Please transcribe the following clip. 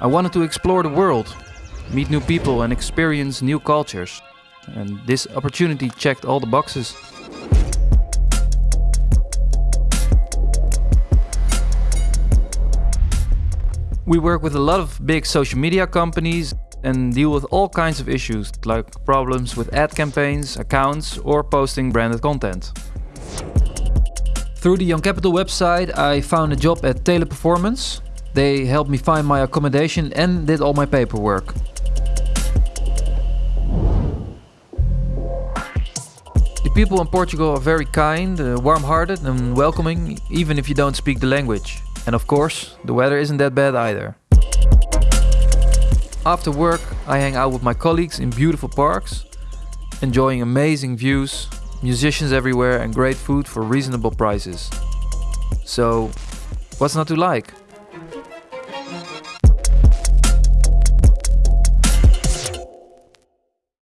I wanted to explore the world, meet new people, and experience new cultures. And this opportunity checked all the boxes. We work with a lot of big social media companies and deal with all kinds of issues, like problems with ad campaigns, accounts, or posting branded content. Through the Young Capital website, I found a job at Teleperformance. They helped me find my accommodation and did all my paperwork. The people in Portugal are very kind, uh, warm-hearted and welcoming, even if you don't speak the language. And of course, the weather isn't that bad either. After work, I hang out with my colleagues in beautiful parks, enjoying amazing views, musicians everywhere and great food for reasonable prices. So, what's not to like?